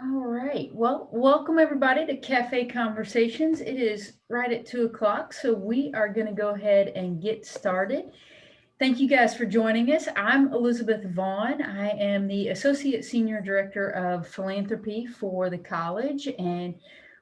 All right. Well, welcome everybody to Cafe Conversations. It is right at two o'clock, so we are going to go ahead and get started. Thank you guys for joining us. I'm Elizabeth Vaughn. I am the Associate Senior Director of Philanthropy for the college, and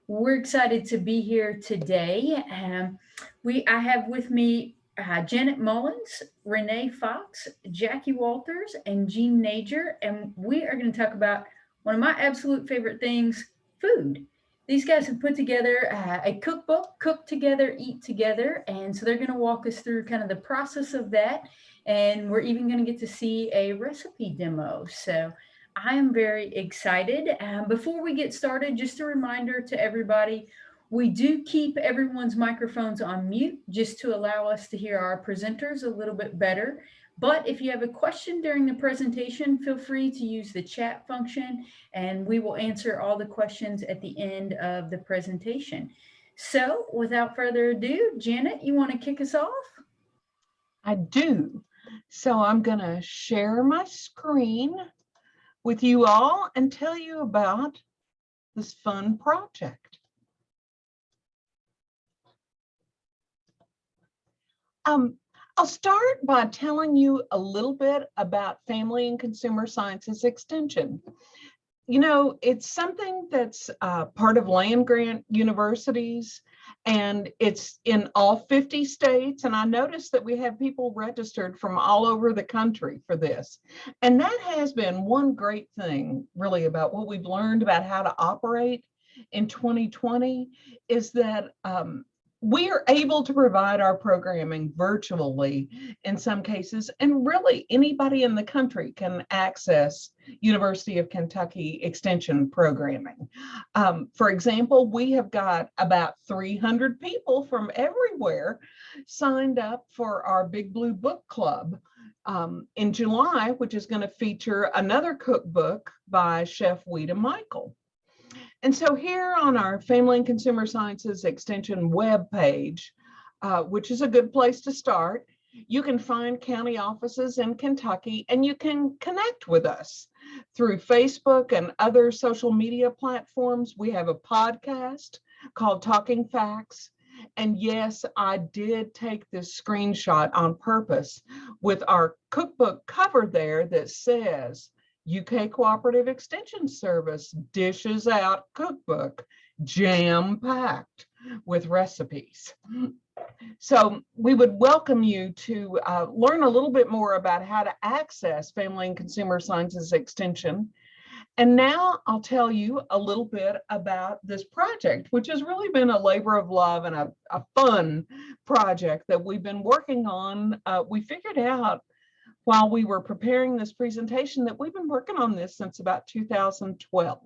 we're excited to be here today. Um, we I have with me uh, Janet Mullins, Renee Fox, Jackie Walters, and Jean Nager, and we are going to talk about one of my absolute favorite things, food. These guys have put together uh, a cookbook, Cook Together, Eat Together. And so they're going to walk us through kind of the process of that. And we're even going to get to see a recipe demo. So I am very excited. Um, before we get started, just a reminder to everybody, we do keep everyone's microphones on mute just to allow us to hear our presenters a little bit better. But if you have a question during the presentation, feel free to use the chat function and we will answer all the questions at the end of the presentation. So without further ado, Janet, you want to kick us off? I do. So I'm going to share my screen with you all and tell you about this fun project. Um, I'll start by telling you a little bit about Family and Consumer Sciences Extension. You know, it's something that's uh, part of land grant universities and it's in all 50 states. And I noticed that we have people registered from all over the country for this. And that has been one great thing really about what we've learned about how to operate in 2020 is that um, we are able to provide our programming virtually in some cases, and really anybody in the country can access University of Kentucky Extension programming. Um, for example, we have got about 300 people from everywhere signed up for our Big Blue Book Club um, in July, which is going to feature another cookbook by Chef Ouita Michel. And so here on our Family and Consumer Sciences Extension web page, uh, which is a good place to start, you can find county offices in Kentucky and you can connect with us through Facebook and other social media platforms. We have a podcast called Talking Facts. And yes, I did take this screenshot on purpose with our cookbook cover there that says UK Cooperative Extension Service dishes out cookbook jam packed with recipes. So we would welcome you to uh, learn a little bit more about how to access Family and Consumer Sciences Extension. And now I'll tell you a little bit about this project, which has really been a labor of love and a, a fun project that we've been working on. Uh, we figured out while we were preparing this presentation that we've been working on this since about 2012.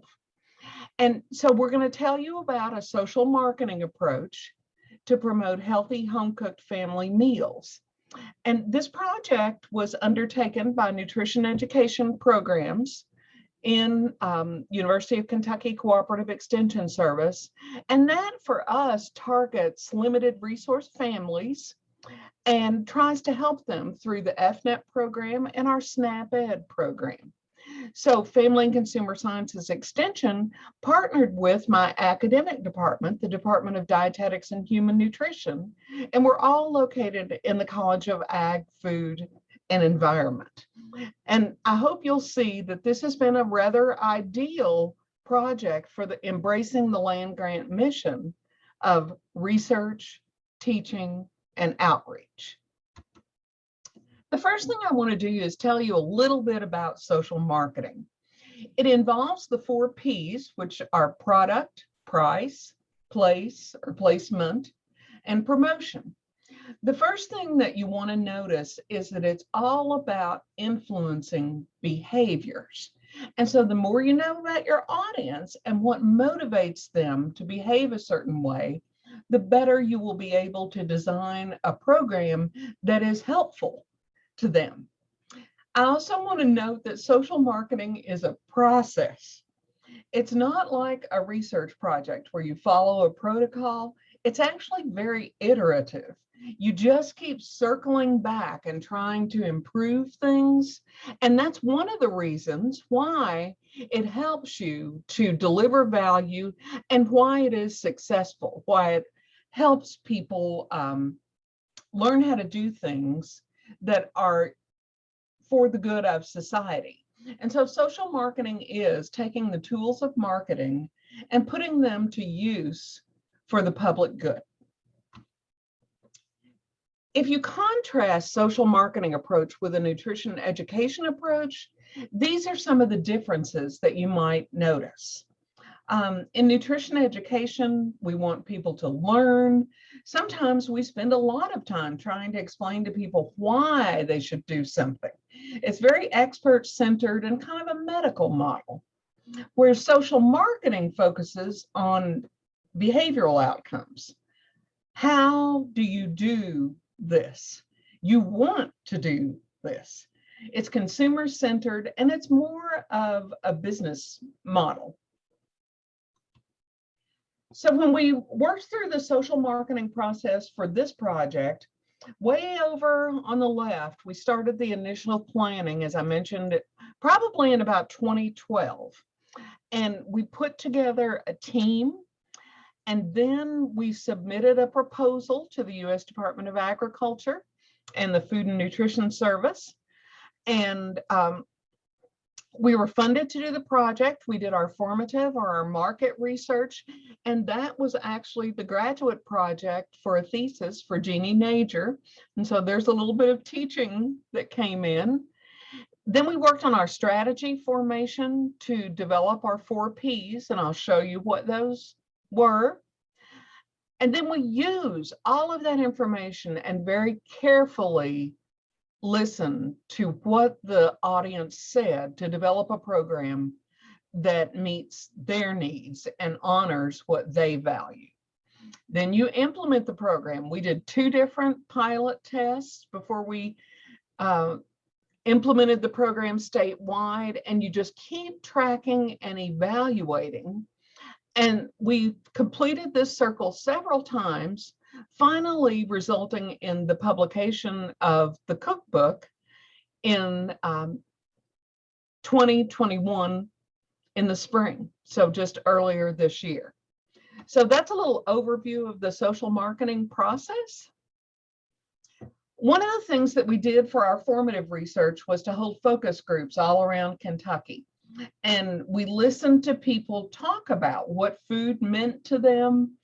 And so we're going to tell you about a social marketing approach to promote healthy home cooked family meals. And this project was undertaken by nutrition education programs in um, University of Kentucky Cooperative Extension Service. And that for us targets limited resource families and tries to help them through the EFNEP program and our SNAP Ed program. So Family and Consumer Sciences Extension partnered with my academic department, the Department of Dietetics and Human Nutrition, and we're all located in the College of Ag, Food, and Environment. And I hope you'll see that this has been a rather ideal project for the embracing the land grant mission of research, teaching, and outreach. The first thing I want to do is tell you a little bit about social marketing. It involves the four P's, which are product, price, place or placement, and promotion. The first thing that you want to notice is that it's all about influencing behaviors. And so the more you know about your audience and what motivates them to behave a certain way, the better you will be able to design a program that is helpful to them. I also want to note that social marketing is a process. It's not like a research project where you follow a protocol. It's actually very iterative. You just keep circling back and trying to improve things. And that's one of the reasons why it helps you to deliver value and why it is successful, why it helps people um, learn how to do things that are for the good of society. And so social marketing is taking the tools of marketing and putting them to use for the public good. If you contrast social marketing approach with a nutrition education approach, these are some of the differences that you might notice. Um, in nutrition education, we want people to learn. Sometimes we spend a lot of time trying to explain to people why they should do something. It's very expert centered and kind of a medical model, where social marketing focuses on behavioral outcomes. How do you do this? You want to do this. It's consumer centered and it's more of a business model. So when we worked through the social marketing process for this project, way over on the left, we started the initial planning, as I mentioned, probably in about 2012. And we put together a team and then we submitted a proposal to the US Department of Agriculture and the Food and Nutrition Service. And um, we were funded to do the project. We did our formative or our market research, and that was actually the graduate project for a thesis for Jeannie Nager. And so there's a little bit of teaching that came in. Then we worked on our strategy formation to develop our four Ps, and I'll show you what those were. And then we use all of that information and very carefully listen to what the audience said to develop a program that meets their needs and honors what they value. Then you implement the program. We did two different pilot tests before we uh, implemented the program statewide, and you just keep tracking and evaluating. And we completed this circle several times finally resulting in the publication of the cookbook in um, 2021 in the spring, so just earlier this year. So that's a little overview of the social marketing process. One of the things that we did for our formative research was to hold focus groups all around Kentucky. And we listened to people talk about what food meant to them,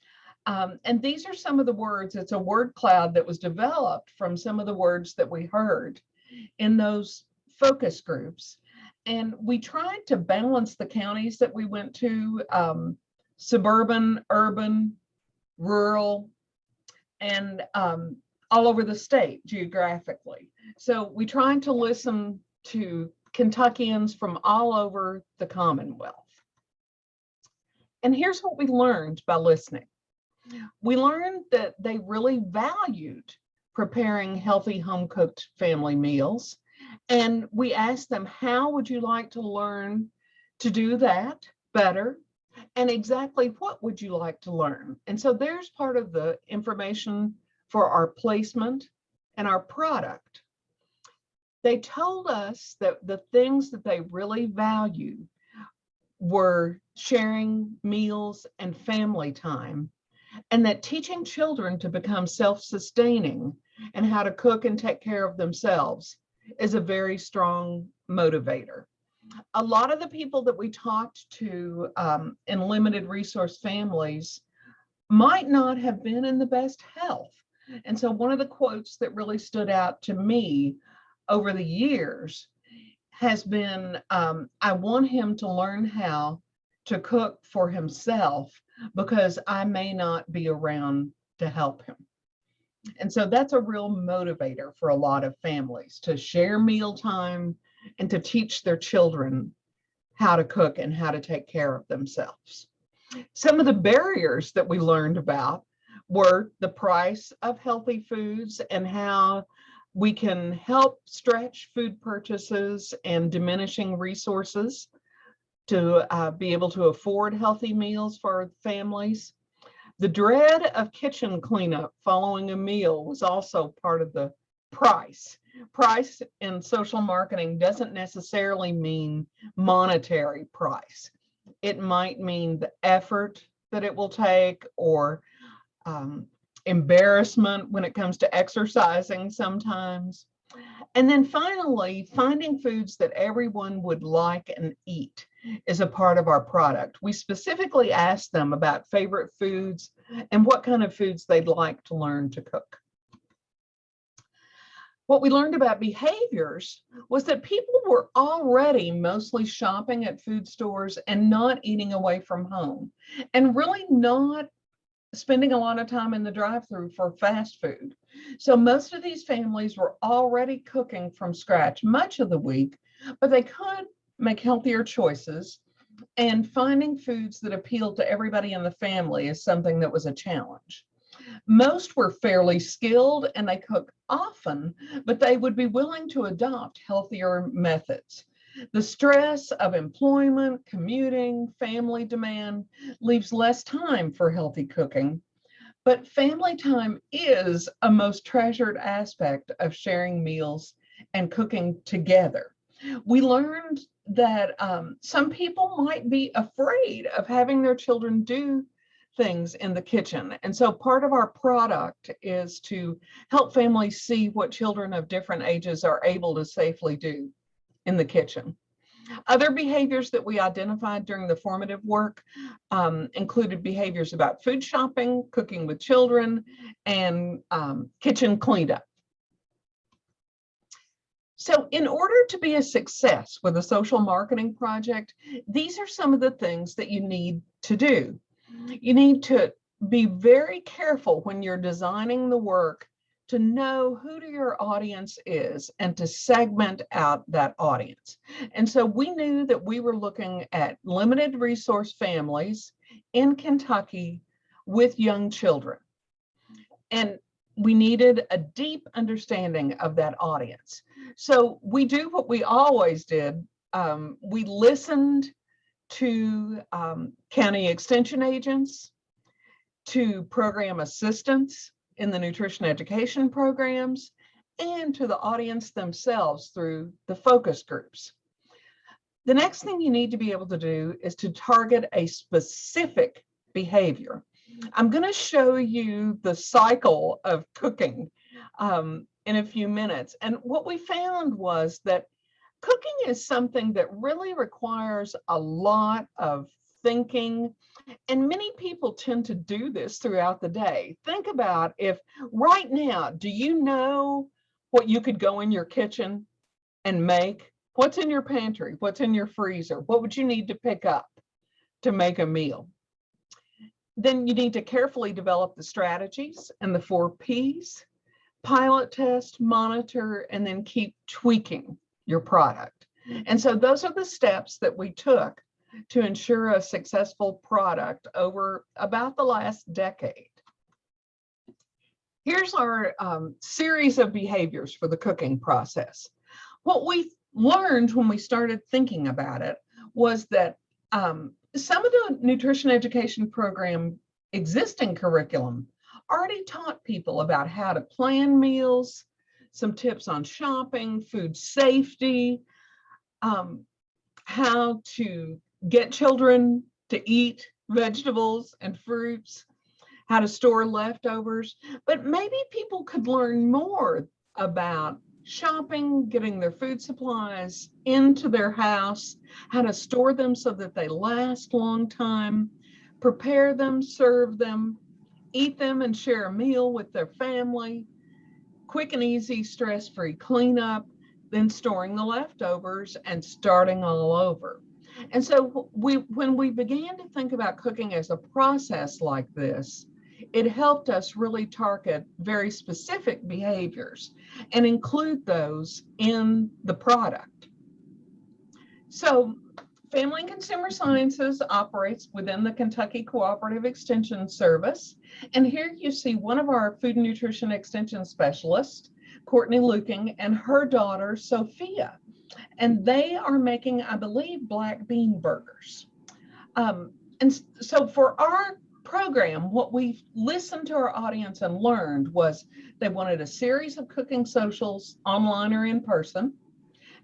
um, and these are some of the words, it's a word cloud that was developed from some of the words that we heard in those focus groups. And we tried to balance the counties that we went to, um, suburban, urban, rural, and um, all over the state geographically. So we tried to listen to Kentuckians from all over the Commonwealth. And here's what we learned by listening we learned that they really valued preparing healthy home cooked family meals. And we asked them, how would you like to learn to do that better? And exactly what would you like to learn? And so there's part of the information for our placement and our product. They told us that the things that they really value were sharing meals and family time and that teaching children to become self-sustaining and how to cook and take care of themselves is a very strong motivator. A lot of the people that we talked to um, in limited resource families might not have been in the best health. And so one of the quotes that really stood out to me over the years has been, um, I want him to learn how to cook for himself because I may not be around to help him. And so that's a real motivator for a lot of families to share mealtime and to teach their children how to cook and how to take care of themselves. Some of the barriers that we learned about were the price of healthy foods and how we can help stretch food purchases and diminishing resources to uh, be able to afford healthy meals for families. The dread of kitchen cleanup following a meal was also part of the price. Price in social marketing doesn't necessarily mean monetary price. It might mean the effort that it will take or um, embarrassment when it comes to exercising sometimes. And then finally, finding foods that everyone would like and eat is a part of our product. We specifically asked them about favorite foods and what kind of foods they'd like to learn to cook. What we learned about behaviors was that people were already mostly shopping at food stores and not eating away from home and really not spending a lot of time in the drive-through for fast food. So most of these families were already cooking from scratch much of the week, but they could make healthier choices and finding foods that appealed to everybody in the family is something that was a challenge. Most were fairly skilled and they cook often, but they would be willing to adopt healthier methods. The stress of employment, commuting, family demand leaves less time for healthy cooking. But family time is a most treasured aspect of sharing meals and cooking together. We learned that um, some people might be afraid of having their children do things in the kitchen. And so part of our product is to help families see what children of different ages are able to safely do in the kitchen. Other behaviors that we identified during the formative work um, included behaviors about food shopping, cooking with children, and um, kitchen cleanup. So in order to be a success with a social marketing project, these are some of the things that you need to do. You need to be very careful when you're designing the work to know who your audience is and to segment out that audience. And so we knew that we were looking at limited resource families in Kentucky with young children. And we needed a deep understanding of that audience. So we do what we always did. Um, we listened to um, county extension agents, to program assistants in the nutrition education programs, and to the audience themselves through the focus groups. The next thing you need to be able to do is to target a specific behavior. I'm going to show you the cycle of cooking um, in a few minutes. And what we found was that cooking is something that really requires a lot of thinking. And many people tend to do this throughout the day. Think about if right now, do you know what you could go in your kitchen and make? What's in your pantry? What's in your freezer? What would you need to pick up to make a meal? Then you need to carefully develop the strategies and the four Ps, pilot test, monitor, and then keep tweaking your product. And so those are the steps that we took to ensure a successful product over about the last decade. Here's our um, series of behaviors for the cooking process. What we learned when we started thinking about it was that um, some of the nutrition education program existing curriculum already taught people about how to plan meals, some tips on shopping, food safety, um, how to get children to eat vegetables and fruits, how to store leftovers, but maybe people could learn more about shopping, getting their food supplies into their house, how to store them so that they last long time, prepare them, serve them, eat them and share a meal with their family, quick and easy stress-free cleanup, then storing the leftovers and starting all over. And so we, when we began to think about cooking as a process like this, it helped us really target very specific behaviors and include those in the product. So Family and Consumer Sciences operates within the Kentucky Cooperative Extension Service. And here you see one of our food and nutrition extension specialists, Courtney Luecking, and her daughter, Sophia. And they are making, I believe, black bean burgers. Um, and so for our program, what we listened to our audience and learned was they wanted a series of cooking socials online or in person.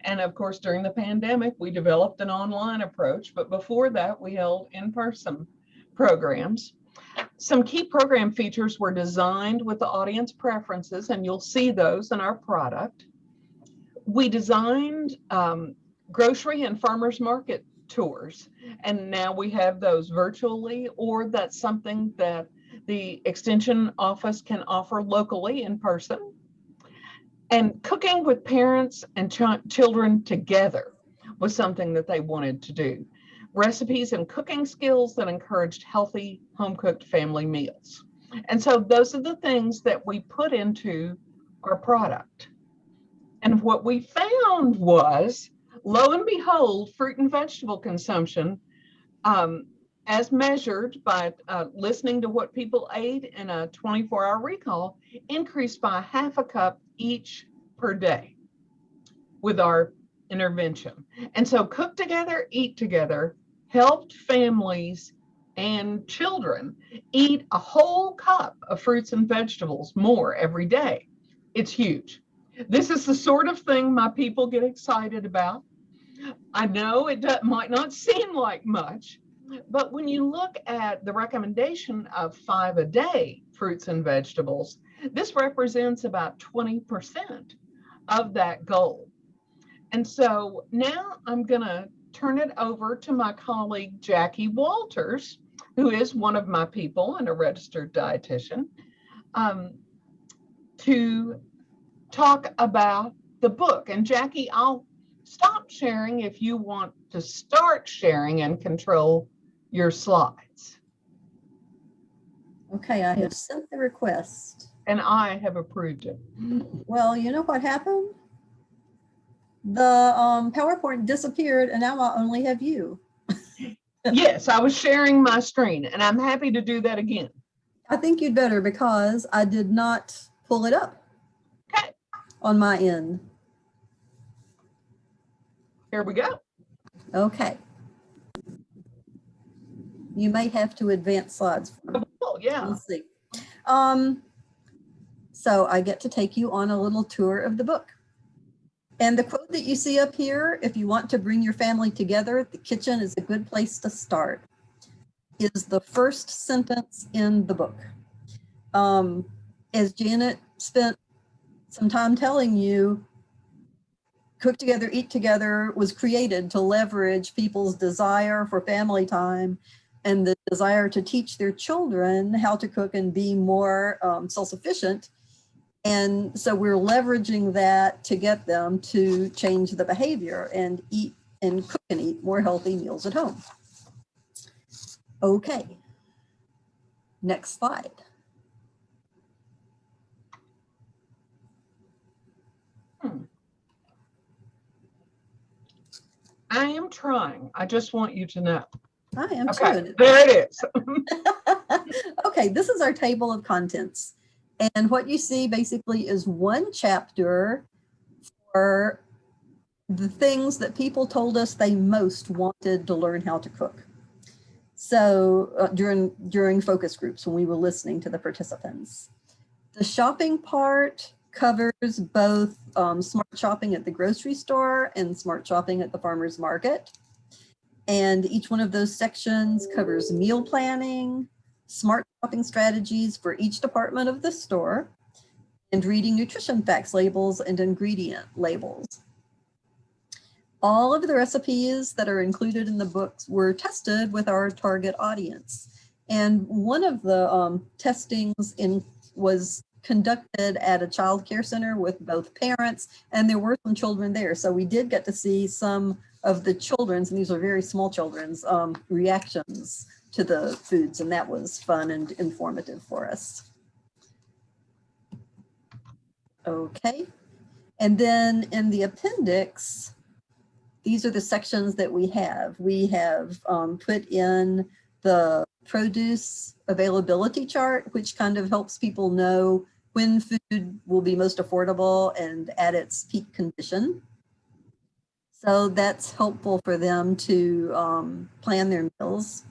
And of course, during the pandemic, we developed an online approach, but before that, we held in-person programs. Some key program features were designed with the audience preferences, and you'll see those in our product. We designed um, grocery and farmers market tours, and now we have those virtually, or that's something that the extension office can offer locally in person. And cooking with parents and ch children together was something that they wanted to do. Recipes and cooking skills that encouraged healthy home cooked family meals. And so those are the things that we put into our product. And what we found was, lo and behold, fruit and vegetable consumption, um, as measured by uh, listening to what people ate in a 24 hour recall, increased by half a cup each per day with our intervention. And so cook together, eat together helped families and children eat a whole cup of fruits and vegetables more every day. It's huge. This is the sort of thing my people get excited about. I know it might not seem like much, but when you look at the recommendation of five a day fruits and vegetables, this represents about 20% of that goal. And so now I'm going to turn it over to my colleague Jackie Walters, who is one of my people and a registered dietitian, um, to talk about the book. And Jackie, I'll stop sharing if you want to start sharing and control your slides. Okay, I have sent the request. And I have approved it. Well, you know what happened? The um, PowerPoint disappeared and now I only have you. Yes, I was sharing my screen and I'm happy to do that again. I think you'd better because I did not pull it up Okay, on my end. here we go. Okay. You may have to advance slides. Oh, yeah. We'll see. Um, so I get to take you on a little tour of the book. And the quote that you see up here, if you want to bring your family together, the kitchen is a good place to start, is the first sentence in the book. Um, as Janet spent some time telling you, Cook Together, Eat Together was created to leverage people's desire for family time and the desire to teach their children how to cook and be more um, self-sufficient. And so we're leveraging that to get them to change the behavior and eat and cook and eat more healthy meals at home. Okay. Next slide. I am trying. I just want you to know. I am too. Okay, and there it is. okay, this is our table of contents. And what you see basically is one chapter for the things that people told us they most wanted to learn how to cook. So uh, during, during focus groups when we were listening to the participants. The shopping part covers both um, smart shopping at the grocery store and smart shopping at the farmer's market. And each one of those sections covers meal planning, smart shopping strategies for each department of the store, and reading nutrition facts labels and ingredient labels. All of the recipes that are included in the books were tested with our target audience. And one of the um, testings in was conducted at a child care center with both parents and there were some children there. So we did get to see some of the children's, and these are very small children's, um, reactions to the foods. And that was fun and informative for us. Okay. And then in the appendix, these are the sections that we have. We have um, put in the produce availability chart, which kind of helps people know when food will be most affordable and at its peak condition. So that's helpful for them to um, plan their meals.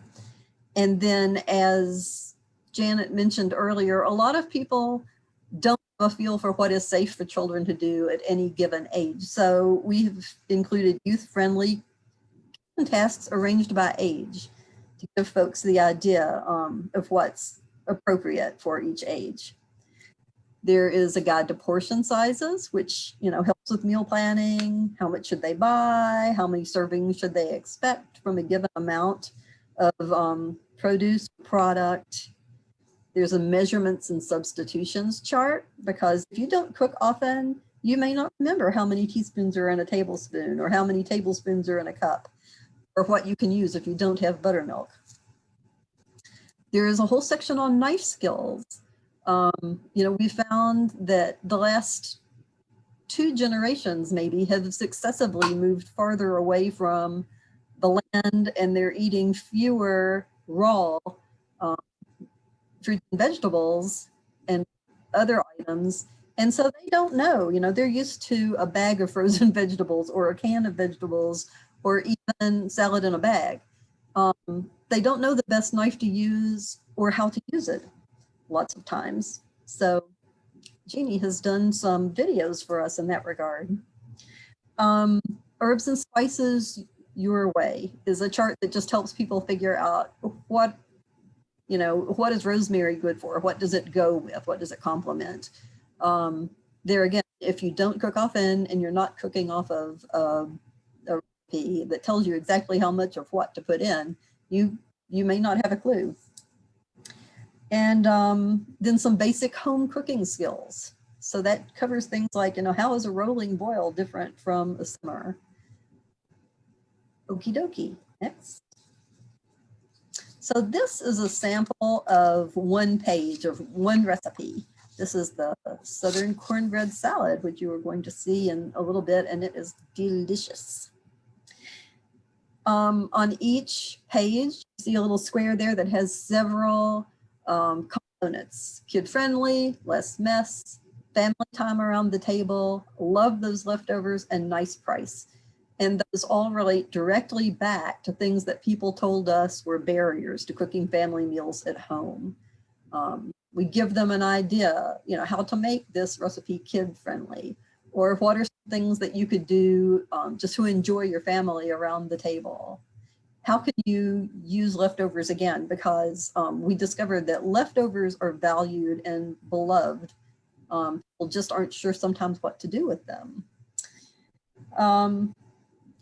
And then as Janet mentioned earlier, a lot of people don't have a feel for what is safe for children to do at any given age. So we've included youth-friendly tasks arranged by age to give folks the idea um, of what's appropriate for each age. There is a guide to portion sizes, which you know helps with meal planning. How much should they buy? How many servings should they expect from a given amount of um, produce product? There's a measurements and substitutions chart because if you don't cook often, you may not remember how many teaspoons are in a tablespoon or how many tablespoons are in a cup or what you can use if you don't have buttermilk. There is a whole section on knife skills. Um, you know, we found that the last two generations maybe have successively moved farther away from the land and they're eating fewer raw um, fruits and vegetables and other items. And so they don't know, you know, they're used to a bag of frozen vegetables or a can of vegetables or even salad in a bag. Um, they don't know the best knife to use or how to use it lots of times. So Jeannie has done some videos for us in that regard. Um, herbs and spices your way is a chart that just helps people figure out what, you know, what is rosemary good for? What does it go with? What does it complement? Um, there again, if you don't cook often and you're not cooking off of uh, a recipe that tells you exactly how much of what to put in, you, you may not have a clue. And um, then some basic home cooking skills. So that covers things like, you know, how is a rolling boil different from a simmer? Okie dokie, next. So this is a sample of one page of one recipe. This is the Southern cornbread salad, which you are going to see in a little bit, and it is delicious. Um, on each page, you see a little square there that has several um, components. Kid-friendly, less mess, family time around the table, love those leftovers, and nice price. And those all relate directly back to things that people told us were barriers to cooking family meals at home. Um, we give them an idea, you know, how to make this recipe kid-friendly, or what are things that you could do um, just to enjoy your family around the table how can you use leftovers again? Because um, we discovered that leftovers are valued and beloved. Um, people just aren't sure sometimes what to do with them. Um,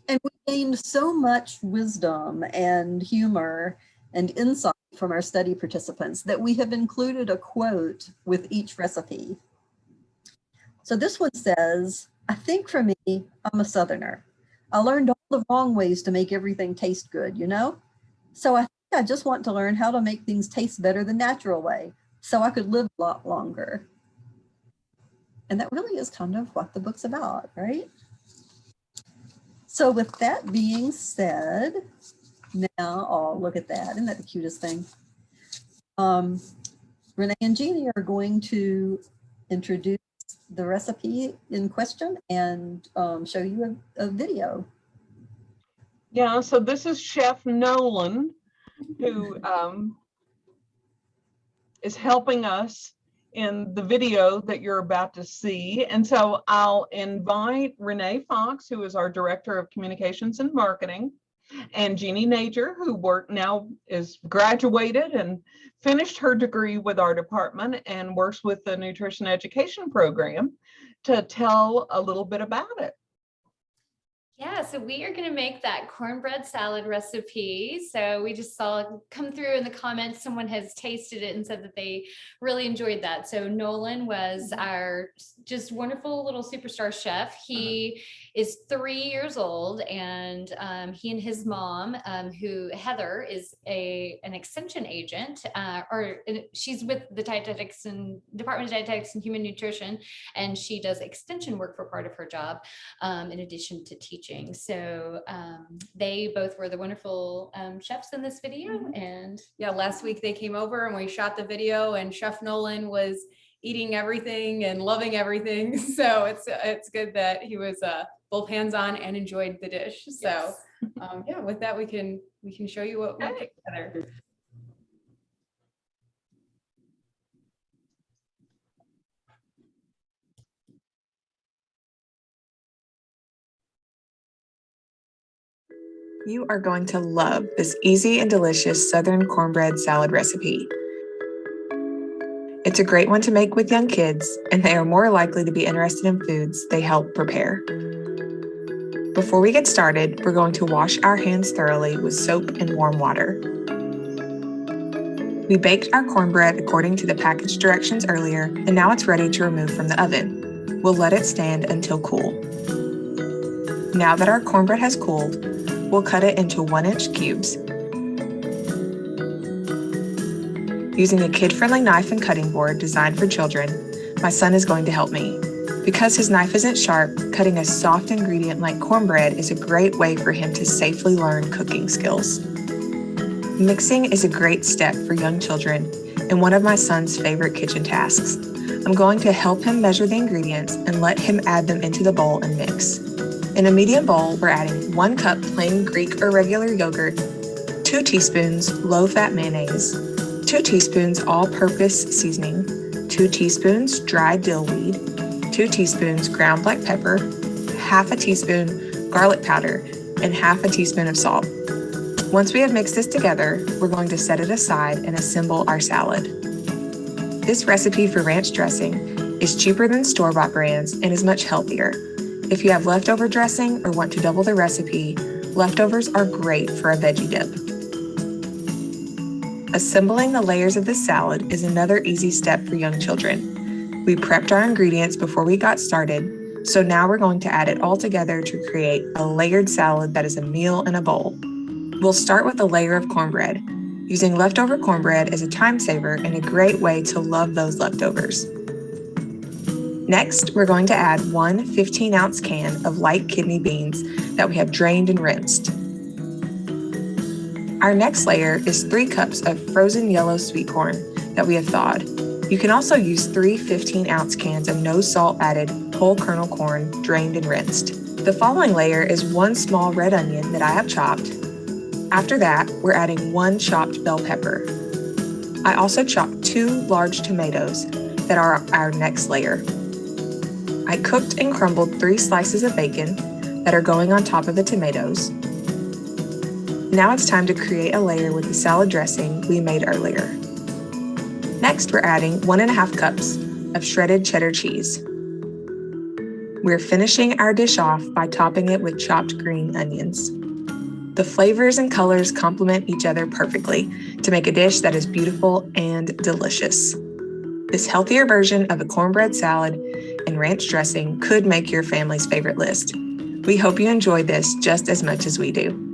and we gained so much wisdom and humor and insight from our study participants that we have included a quote with each recipe. So this one says, I think for me, I'm a Southerner. I learned all the wrong ways to make everything taste good, you know? So I think I just want to learn how to make things taste better the natural way so I could live a lot longer. And that really is kind of what the book's about, right? So with that being said, now, oh, look at that. Isn't that the cutest thing? Um, Renee and Jeannie are going to introduce the recipe in question and um, show you a, a video. Yeah, so this is Chef Nolan who um, is helping us in the video that you're about to see. And so I'll invite Renee Fox, who is our Director of Communications and Marketing, and Jeannie Nager, who work now is graduated and finished her degree with our department and works with the nutrition education program to tell a little bit about it. Yeah, so we are going to make that cornbread salad recipe. So we just saw come through in the comments, someone has tasted it and said that they really enjoyed that. So Nolan was our just wonderful little superstar chef. He uh-huh. Is three years old and um, he and his mom, um, who Heather is a an extension agent, uh, or she's with the dietetics and Department of Dietetics and Human Nutrition, and she does extension work for part of her job um, in addition to teaching. So um, they both were the wonderful um, chefs in this video and yeah, last week they came over and we shot the video and Chef Nolan was eating everything and loving everything. So it's it's good that he was uh, both hands-on and enjoyed the dish. So yes. um, yeah, with that, we can we can show you what we put together. You are going to love this easy and delicious Southern cornbread salad recipe. It's a great one to make with young kids, and they are more likely to be interested in foods they help prepare. Before we get started, we're going to wash our hands thoroughly with soap and warm water. We baked our cornbread according to the package directions earlier, and now it's ready to remove from the oven. We'll let it stand until cool. Now that our cornbread has cooled, we'll cut it into one inch cubes. Using a kid-friendly knife and cutting board designed for children, my son is going to help me. Because his knife isn't sharp, cutting a soft ingredient like cornbread is a great way for him to safely learn cooking skills. Mixing is a great step for young children and one of my son's favorite kitchen tasks. I'm going to help him measure the ingredients and let him add them into the bowl and mix. In a medium bowl, we're adding one cup plain Greek or regular yogurt, two teaspoons low-fat mayonnaise, two teaspoons all-purpose seasoning, two teaspoons dried dill weed, two teaspoons ground black pepper, half a teaspoon garlic powder, and half a teaspoon of salt. Once we have mixed this together, we're going to set it aside and assemble our salad. This recipe for ranch dressing is cheaper than store-bought brands and is much healthier. If you have leftover dressing or want to double the recipe, leftovers are great for a veggie dip. Assembling the layers of this salad is another easy step for young children. We prepped our ingredients before we got started, so now we're going to add it all together to create a layered salad that is a meal in a bowl. We'll start with a layer of cornbread. Using leftover cornbread is a time saver and a great way to love those leftovers. Next, we're going to add one 15 ounce can of light kidney beans that we have drained and rinsed. Our next layer is three cups of frozen yellow sweet corn that we have thawed. You can also use three 15 ounce cans of no salt added whole kernel corn drained and rinsed. The following layer is one small red onion that I have chopped. After that, we're adding one chopped bell pepper. I also chopped two large tomatoes that are our next layer. I cooked and crumbled three slices of bacon that are going on top of the tomatoes. Now it's time to create a layer with the salad dressing we made earlier. Next, we're adding one and a half cups of shredded cheddar cheese. We're finishing our dish off by topping it with chopped green onions. The flavors and colors complement each other perfectly to make a dish that is beautiful and delicious. This healthier version of a cornbread salad and ranch dressing could make your family's favorite list. We hope you enjoyed this just as much as we do.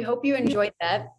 We hope you enjoyed that.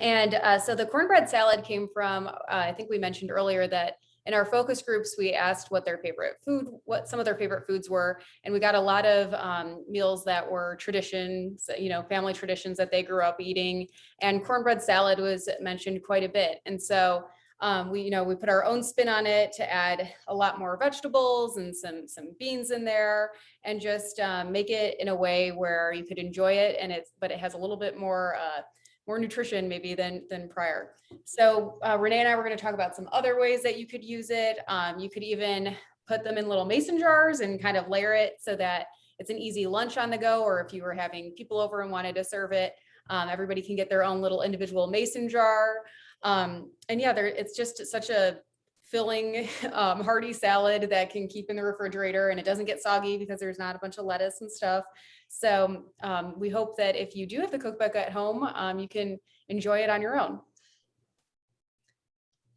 And uh, so the cornbread salad came from, uh, I think we mentioned earlier that in our focus groups, we asked what their favorite food, what some of their favorite foods were. And we got a lot of um, meals that were traditions, you know, family traditions that they grew up eating. And cornbread salad was mentioned quite a bit. And so um, we, you know, we put our own spin on it to add a lot more vegetables and some, some beans in there and just um, make it in a way where you could enjoy it. And it's, but it has a little bit more, uh, more nutrition maybe than, than prior. So uh, Renee and I were going to talk about some other ways that you could use it. Um, you could even put them in little mason jars and kind of layer it so that it's an easy lunch on the go, or if you were having people over and wanted to serve it, um, everybody can get their own little individual mason jar. Um, and yeah, there, it's just such a filling um, hearty salad that can keep in the refrigerator and it doesn't get soggy because there's not a bunch of lettuce and stuff. So um, we hope that if you do have the cookbook at home, um, you can enjoy it on your own.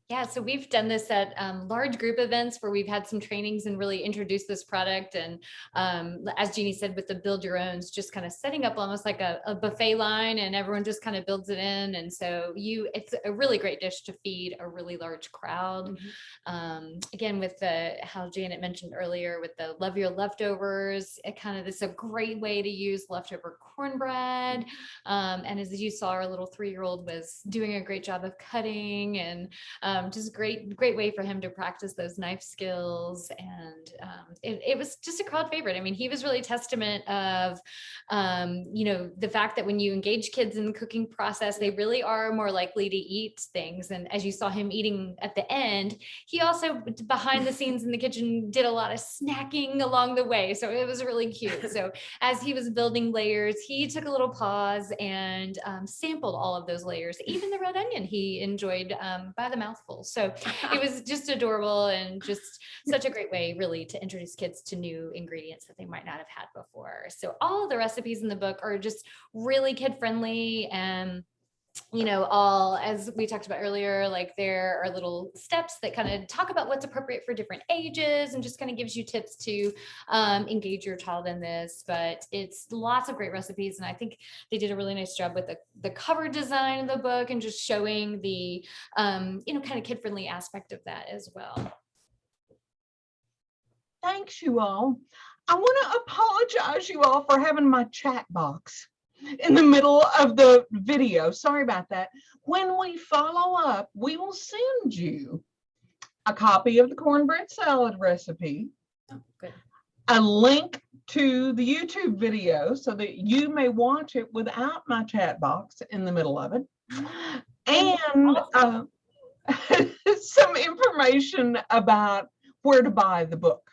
Yeah, so we've done this at um, large group events where we've had some trainings and really introduced this product. And um, as Jeannie said, with the build your owns, just kind of setting up almost like a, a, buffet line and everyone just kind of builds it in. And so you, it's a really great dish to feed a really large crowd. Mm -hmm. um, again, with the, how Janet mentioned earlier with the love your leftovers, it kind of, it's a great way to use leftover cornbread. Um, and as you saw, our little three-year-old was doing a great job of cutting and um, um, just great, great way for him to practice those knife skills. And um, it, it was just a crowd favorite. I mean, he was really testament of, um, you know, the fact that when you engage kids in the cooking process, they really are more likely to eat things. And as you saw him eating at the end, he also behind the scenes in the kitchen did a lot of snacking along the way. So it was really cute. So as he was building layers, he took a little pause and um, sampled all of those layers. Even the red onion he enjoyed um, by the mouthful. So it was just adorable and just such a great way really to introduce kids to new ingredients that they might not have had before. So all the recipes in the book are just really kid friendly and you know, all as we talked about earlier, like there are little steps that kind of talk about what's appropriate for different ages and just kind of gives you tips to um, engage your child in this. But it's lots of great recipes. And I think they did a really nice job with the, the cover design of the book and just showing the, um, you know, kind of kid friendly aspect of that as well. Thanks you all. I want to apologize you all for having my chat box in the middle of the video. Sorry about that. When we follow up, we will send you a copy of the cornbread salad recipe, Oh, a link to the YouTube video so that you may watch it without my chat box in the middle of it. And uh, some information about where to buy the book.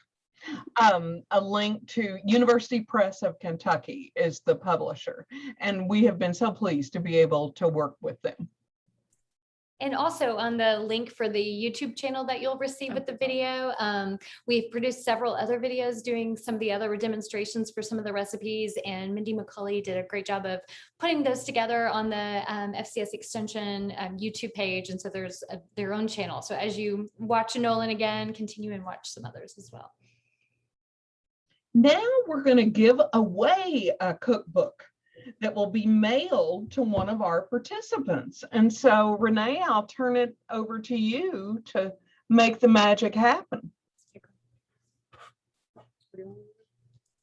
Um, a link to University Press of Kentucky is the publisher, and we have been so pleased to be able to work with them. And also on the link for the YouTube channel that you'll receive with the video, um, we've produced several other videos doing some of the other demonstrations for some of the recipes and Mindy McCauley did a great job of putting those together on the um, FCS Extension um, YouTube page. And so there's a, their own channel. So as you watch Nolan again, continue and watch some others as well. Now we're going to give away a cookbook that will be mailed to one of our participants. And so Renee, I'll turn it over to you to make the magic happen.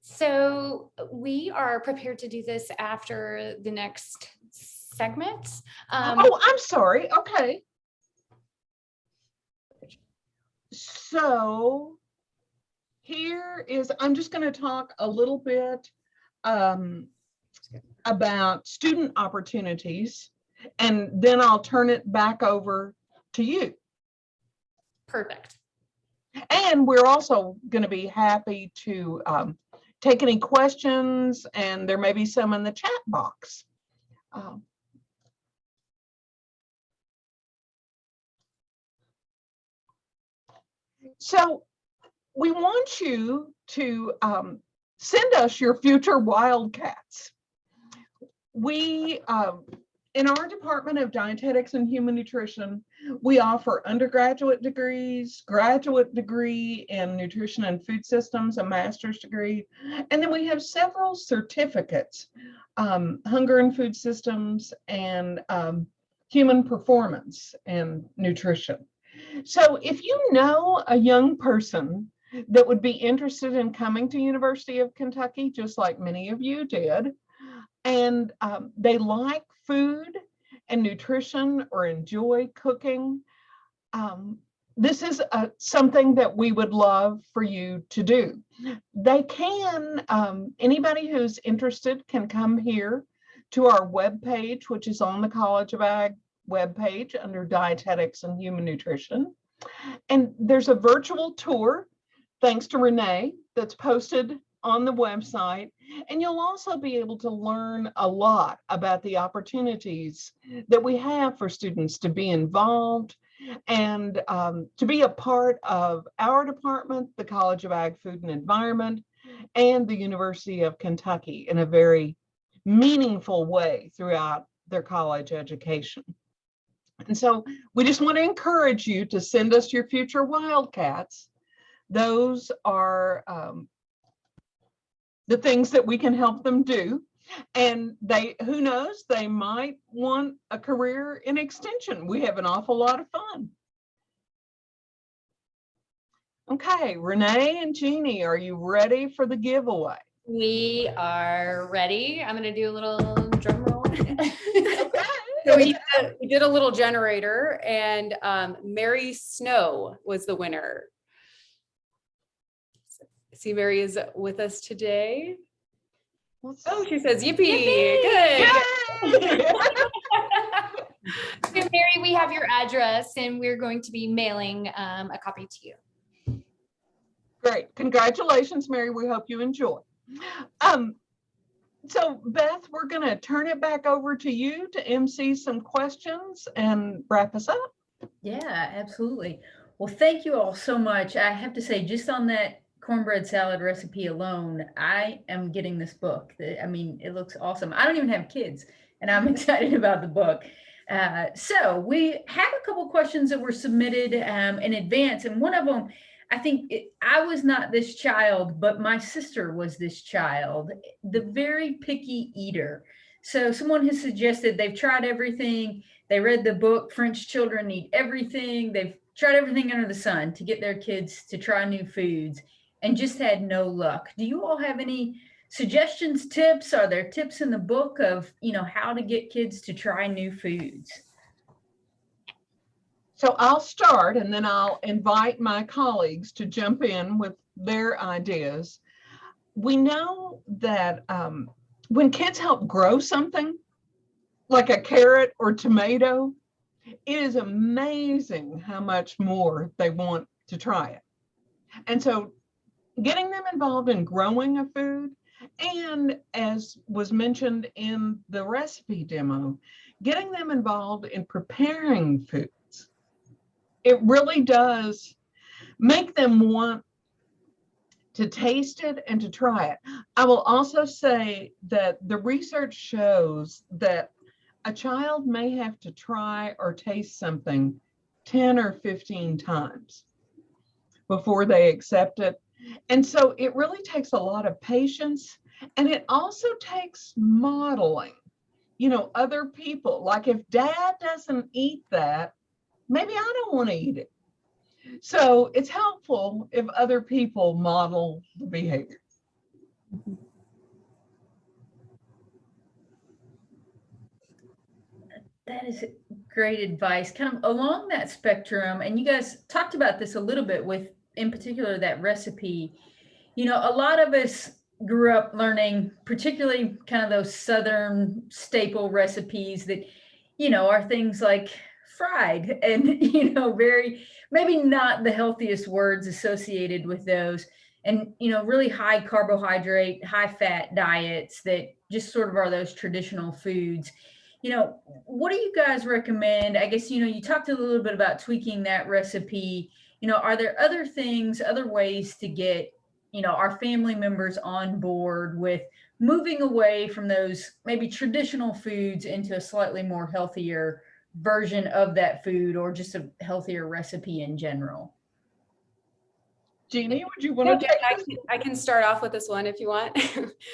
So we are prepared to do this after the next segment. Um, Oh, I'm sorry. Okay. So here is, I'm just going to talk a little bit um, about student opportunities, and then I'll turn it back over to you. Perfect. And we're also going to be happy to um, take any questions, and there may be some in the chat box. Um, So we want you to um, send us your future wildcats. We, um, in our Department of Dietetics and Human Nutrition, we offer undergraduate degrees, graduate degree in nutrition and food systems, a master's degree, and then we have several certificates, um, hunger and food systems and um, human performance and nutrition. So if you know a young person that would be interested in coming to University of Kentucky, just like many of you did, and um, they like food and nutrition or enjoy cooking, um, this is uh, something that we would love for you to do. They can, um, anybody who's interested can come here to our webpage, which is on the College of Ag webpage under Dietetics and Human Nutrition. And there's a virtual tour, thanks to Renee, that's posted on the website. And you'll also be able to learn a lot about the opportunities that we have for students to be involved and um, to be a part of our department, the College of Ag, Food and Environment, and the University of Kentucky in a very meaningful way throughout their college education. And so we just want to encourage you to send us your future Wildcats. Those are um, the things that we can help them do. And they, who knows, they might want a career in extension. We have an awful lot of fun. Okay, Renee and Jeannie, are you ready for the giveaway? We are ready. I'm going to do a little drum roll. Okay. So we did, a- we did a little generator and um, Mary Snow was the winner. See, Mary is with us today. Oh, she says yippee, good. So Mary, we have your address and we're going to be mailing um, a copy to you. Great. Congratulations, Mary. We hope you enjoy. Um, so Beth, we're going to turn it back over to you to MC some questions and wrap us up. Yeah, absolutely. Well, thank you all so much. I have to say, just on that cornbread salad recipe alone, I am getting this book. I mean, it looks awesome. I don't even have kids, and I'm excited about the book. Uh, so we have a couple questions that were submitted um, in advance, and one of them, I think it, I was not this child, but my sister was this child, the very picky eater. So someone has suggested they've tried everything. They read the book, French Children Eat Everything. They've tried everything under the sun to get their kids to try new foods and just had no luck. Do you all have any suggestions, tips? Are there tips in the book of, you know, how to get kids to try new foods? So I'll start and then I'll invite my colleagues to jump in with their ideas. We know that um, when kids help grow something, like a carrot or tomato, it is amazing how much more they want to try it. And so getting them involved in growing a food and as was mentioned in the recipe demo, getting them involved in preparing foods. It really does make them want to taste it and to try it. I will also say that the research shows that a child may have to try or taste something 10 or 15 times before they accept it. And so it really takes a lot of patience and it also takes modeling. You know, other people, like if dad doesn't eat that, maybe I don't want to eat it. So it's helpful if other people model the behavior. That is great advice. Kind of along that spectrum, and you guys talked about this a little bit with, in particular, that recipe. You know, a lot of us grew up learning, particularly kind of those Southern staple recipes that, you know, are things like fried and, you know, very, maybe not the healthiest words associated with those. And, you know, really high carbohydrate, high fat diets that just sort of are those traditional foods you know, what do you guys recommend? I guess, you know, you talked a little bit about tweaking that recipe. You know, are there other things, other ways to get, you know, our family members on board with moving away from those maybe traditional foods into a slightly more healthier version of that food or just a healthier recipe in general? Jeannie, would you want to Okay, take I can, I can start off with this one if you want.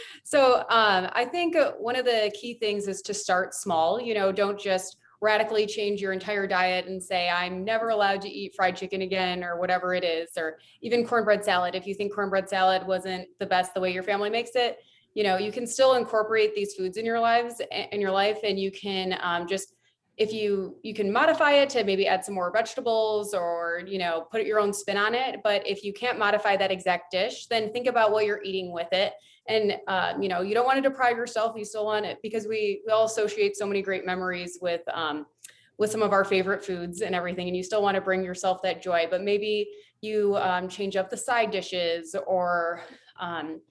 so um, I think uh, one of the key things is to start small. You know, don't just radically change your entire diet and say, I'm never allowed to eat fried chicken again or whatever it is, or even cornbread salad. If you think cornbread salad wasn't the best the way your family makes it, you know, you can still incorporate these foods in your lives, in your life, and you can um, just if you you can modify it to maybe add some more vegetables or you know put your own spin on it. But if you can't modify that exact dish then think about what you're eating with it. And um, you know you don't want to deprive yourself you still want it because we we all associate so many great memories with um, with some of our favorite foods and everything and you still want to bring yourself that joy. But maybe you um, change up the side dishes or um,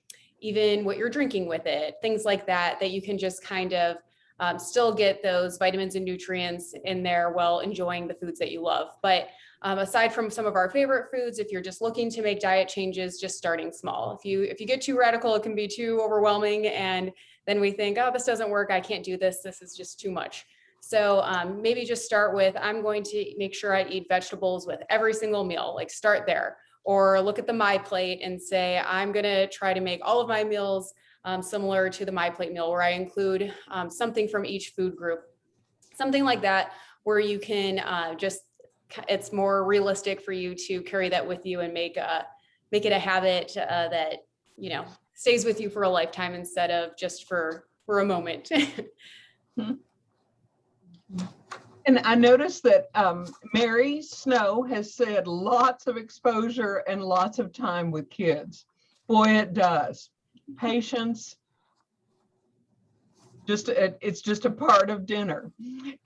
even what you're drinking with it things like that that you can just kind of um, still get those vitamins and nutrients in there while enjoying the foods that you love. But um, aside from some of our favorite foods, if you're just looking to make diet changes, just starting small. If you if you get too radical, it can be too overwhelming, and then we think, oh, this doesn't work. I can't do this. This is just too much. So um, maybe just start with, I'm going to make sure I eat vegetables with every single meal. Like start there, or look at the My Plate and say, I'm going to try to make all of my meals um, similar to the My Plate meal where I include um, something from each food group, something like that, where you can uh, just, it's more realistic for you to carry that with you and make a, make it a habit uh, that, you know, stays with you for a lifetime instead of just for, for a moment. And I noticed that um, Mary Snow has said lots of exposure and lots of time with kids. Boy, it does. Patience. Just, it- it's just a part of dinner.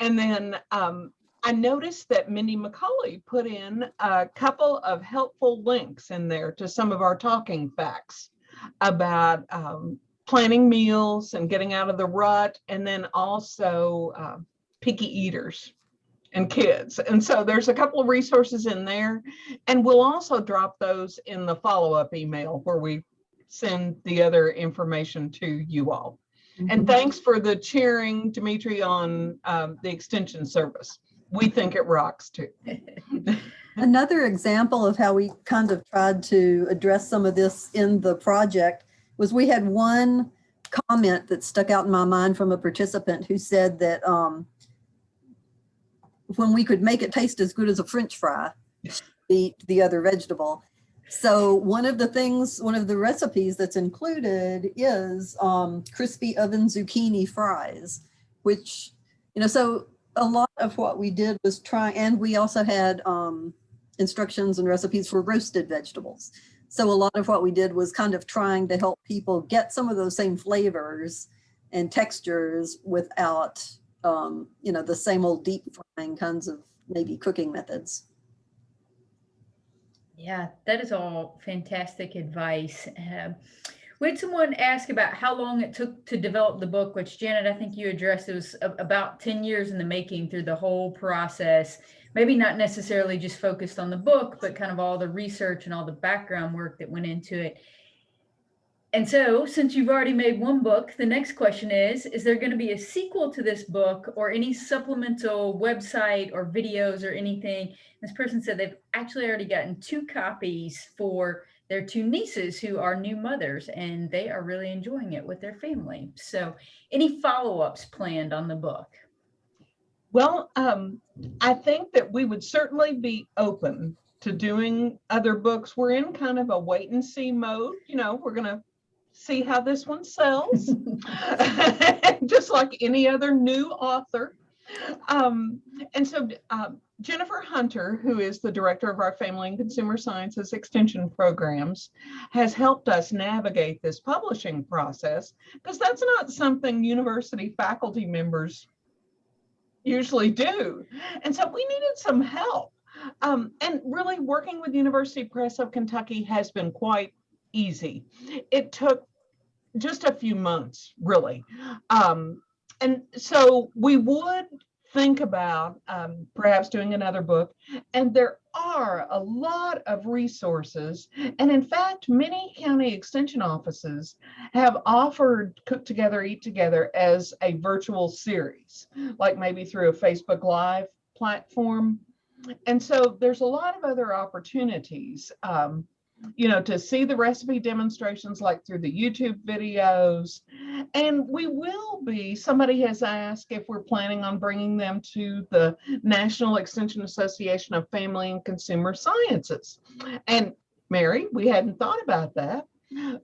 And then um, I noticed that Mindy McCauley put in a couple of helpful links in there to some of our talking facts about um, planning meals and getting out of the rut, and then also uh, picky eaters and kids. And so there's a couple of resources in there. And we'll also drop those in the follow-up email where we send the other information to you all. And thanks for the cheering, Dimitri, on um, the extension service. We think it rocks too. Another example of how we kind of tried to address some of this in the project was we had one comment that stuck out in my mind from a participant who said that um, when we could make it taste as good as a french fry, eat the other vegetable. So one of the things, one of the recipes that's included is um, crispy oven zucchini fries, which, you know, so a lot of what we did was try, and we also had um, instructions and recipes for roasted vegetables. So a lot of what we did was kind of trying to help people get some of those same flavors and textures without, um, you know, the same old deep frying kinds of maybe cooking methods. Yeah, that is all fantastic advice. Um, we had someone ask about how long it took to develop the book, which Janet, I think you addressed. It was about 10 years in the making through the whole process. Maybe not necessarily just focused on the book, but kind of all the research and all the background work that went into it. And so, since you've already made one book, the next question is Is there going to be a sequel to this book or any supplemental website or videos or anything? This person said they've actually already gotten two copies for their two nieces who are new mothers and they are really enjoying it with their family. So, any follow ups planned on the book? Well, um, I think that we would certainly be open to doing other books. We're in kind of a wait and see mode. You know, we're gonna see how this one sells, just like any other new author. Um, and so um, Jennifer Hunter, who is the director of our Family and Consumer Sciences Extension programs, has helped us navigate this publishing process because that's not something university faculty members usually do. And so we needed some help. Um, and really working with University Press of Kentucky has been quite easy. It took just a few months, really. Um, and so we would think about um, perhaps doing another book. And there are a lot of resources. And in fact, many county extension offices have offered Cook Together, Eat Together as a virtual series, like maybe through a Facebook Live platform. And so there's a lot of other opportunities. Um, you know, to see the recipe demonstrations like through the YouTube videos. And we will be, somebody has asked if we're planning on bringing them to the National Extension Association of Family and Consumer Sciences. And Mary, we hadn't thought about that,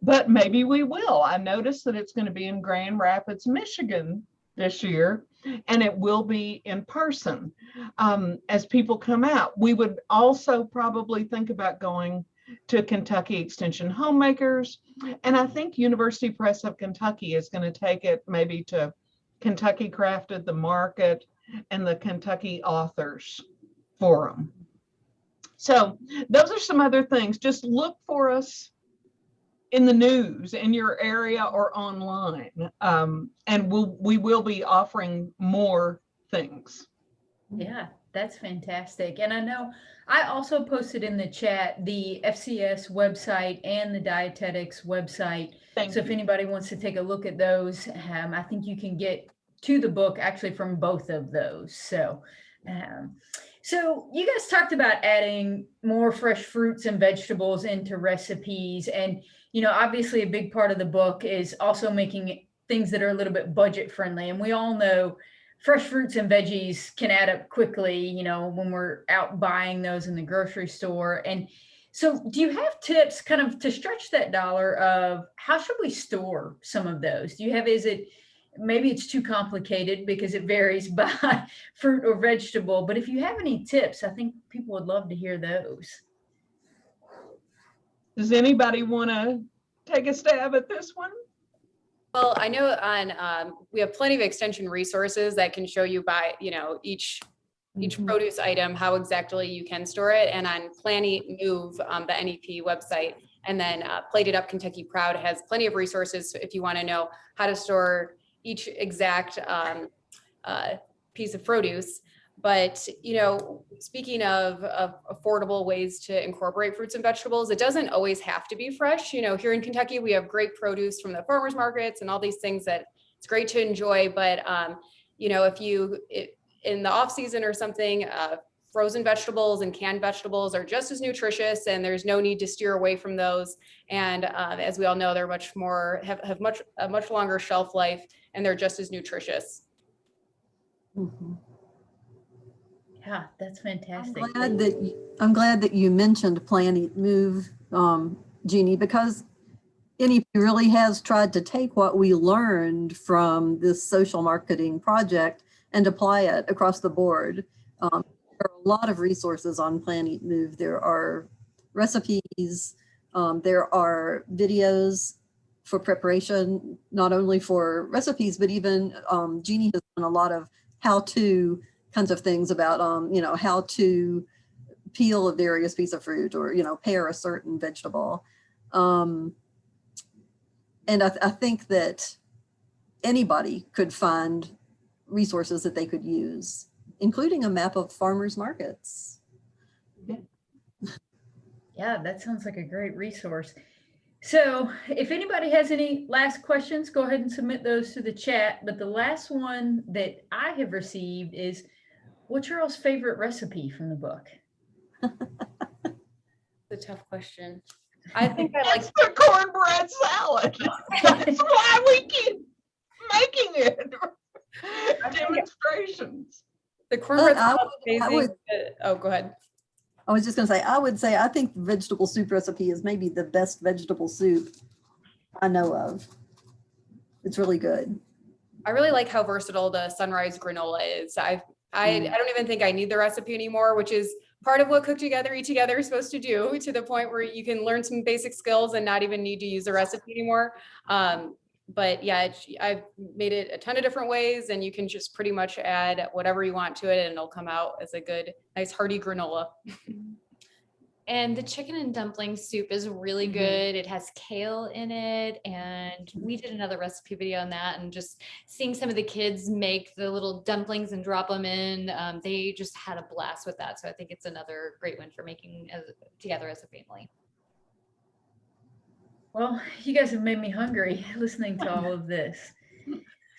but maybe we will. I noticed that it's going to be in Grand Rapids, Michigan this year, and it will be in person um, as people come out. We would also probably think about going to Kentucky Extension Homemakers. And I think University Press of Kentucky is going to take it maybe to Kentucky Crafted, the Market, and the Kentucky Authors Forum. So those are some other things. Just look for us in the news in your area or online. Um, and we'll, we will be offering more things. Yeah, that's fantastic. And I know I also posted in the chat the FCS website and the dietetics website. Thank So if anybody wants to take a look at those, um, I think you can get to the book actually from both of those. So, um, so you guys talked about adding more fresh fruits and vegetables into recipes, and you know, obviously a big part of the book is also making things that are a little bit budget friendly. And we all know fresh fruits and veggies can add up quickly, you know, when we're out buying those in the grocery store. And so, do you have tips kind of to stretch that dollar of how should we store some of those? Do you have, is it maybe it's too complicated because it varies by fruit or vegetable, but if you have any tips, I think people would love to hear those. Does anybody want to take a stab at this one? Well, I know on, um, we have plenty of extension resources that can show you by, you know, each, each Mhm. produce item, how exactly you can store it. And on Plan Eat Move, um, the NEP website, and then uh, Plate It Up Kentucky Proud has plenty of resources if you want to know how to store each exact um, uh, piece of produce. But, you know, speaking of, of affordable ways to incorporate fruits and vegetables, it doesn't always have to be fresh. You know, here in Kentucky, we have great produce from the farmers markets and all these things that it's great to enjoy. But, um, you know, if you, it, in the off season or something, uh, frozen vegetables and canned vegetables are just as nutritious and there's no need to steer away from those. And uh, as we all know, they're much more, have, have much, a much longer shelf life and they're just as nutritious. Mhm. Yeah, that's fantastic. I'm glad that, y- I'm glad that you mentioned Plan Eat Move, um, Jeannie, because NEP really has tried to take what we learned from this social marketing project and apply it across the board. Um, There are a lot of resources on Plan Eat Move. There are recipes, um, there are videos for preparation, not only for recipes, but even um, Jeannie has done a lot of how-to kinds of things about, um, you know, how to peel a various piece of fruit or, you know, pare a certain vegetable. Um, and I, th- I think that anybody could find resources that they could use, including a map of farmers markets. Yeah, that sounds like a great resource. So if anybody has any last questions, go ahead and submit those to the chat. But the last one that I have received is, what's your all's favorite recipe from the book? It's a tough question. I think I like the cornbread salad. That's why we keep making it. Demonstrations. the cornbread. Oh, I salad would- amazing, would- but- Oh, go ahead. I was just gonna say, I would say, I think the vegetable soup recipe is maybe the best vegetable soup I know of. It's really good. I really like how versatile the sunrise granola is. I I Mm. I don't even think I need the recipe anymore, which is part of what Cook Together Eat Together is supposed to do to the point where you can learn some basic skills and not even need to use a recipe anymore. Um, but yeah, it's, I've made it a ton of different ways and you can just pretty much add whatever you want to it and it'll come out as a good, nice hearty granola. And the chicken and dumpling soup is really Mhm. good. It has kale in it. And we did another recipe video on that and just seeing some of the kids make the little dumplings and drop them in. Um, they just had a blast with that. So I think it's another great one for making as, together as a family. Well, you guys have made me hungry listening to all of this.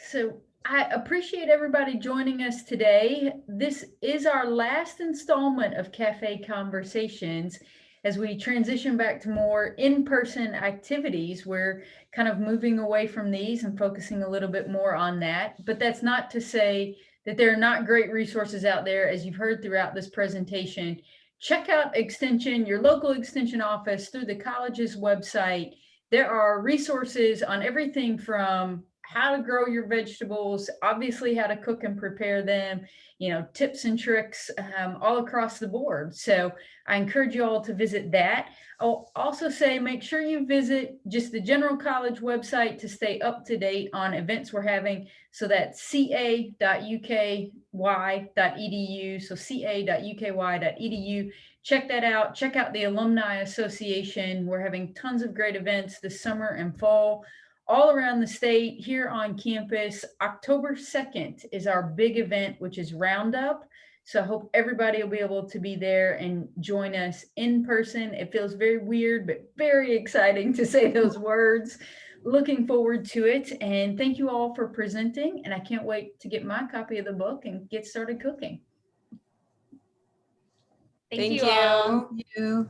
So I appreciate everybody joining us today. This is our last installment of Cafe Conversations. As we transition back to more in-person activities, we're kind of moving away from these and focusing a little bit more on that. But that's not to say that there are not great resources out there, as you've heard throughout this presentation. Check out Extension, your local Extension office through the college's website. There are resources on everything from how to grow your vegetables, obviously how to cook and prepare them, you know, tips and tricks um, all across the board. So I encourage you all to visit that. I'll also say make sure you visit just the general college website to stay up to date on events we're having. So that's ca.uky.edu. So ca.uky.edu. Check that out. Check out the Alumni Association. We're having tons of great events this summer and fall all around the state here on campus. October 2nd is our big event, which is Roundup. So I hope everybody will be able to be there and join us in person. It feels very weird, but very exciting to say those words. Looking forward to it. And thank you all for presenting. And I can't wait to get my copy of the book and get started cooking. Thank, Thank you all. you. You.